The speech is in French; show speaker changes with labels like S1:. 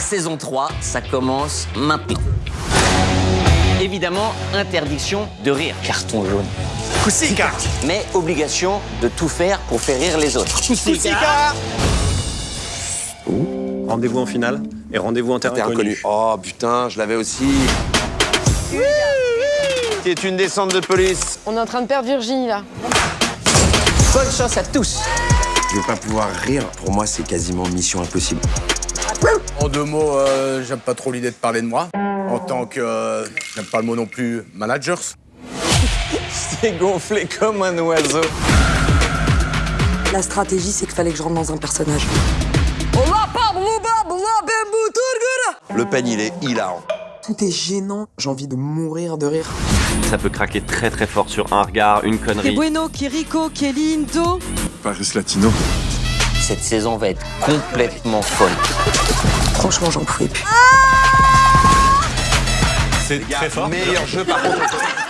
S1: saison 3. Ça commence maintenant. Évidemment, interdiction de rire. Carton jaune.
S2: Coussica
S1: Mais obligation de tout faire pour faire rire les autres.
S2: Coussica
S3: Rendez-vous en finale et rendez-vous en terrain
S4: T'es
S3: inconnu.
S4: inconnu. Oh putain, je l'avais aussi. Qui est une descente de police.
S5: On est en train de perdre Virginie là.
S1: Bonne chance à tous.
S4: Je veux pas pouvoir rire. Pour moi, c'est quasiment mission impossible.
S2: En deux mots, euh, j'aime pas trop l'idée de parler de moi. En tant que. euh, j'aime pas le mot non plus managers.
S4: C'est gonflé comme un oiseau.
S6: La stratégie, c'est qu'il fallait que je rentre dans un personnage.
S4: Le peigne, il est hilarant.
S6: Tout est gênant, j'ai envie de mourir de rire.
S7: Ça peut craquer très très fort sur un regard, une
S6: Que
S7: connerie.
S6: bueno, que rico, que lindo.
S8: Paris Latino.
S1: Cette saison va être complètement folle.
S6: Franchement, j'en pouvais plus.
S3: C'est très fort.
S4: Meilleur jeu par contre.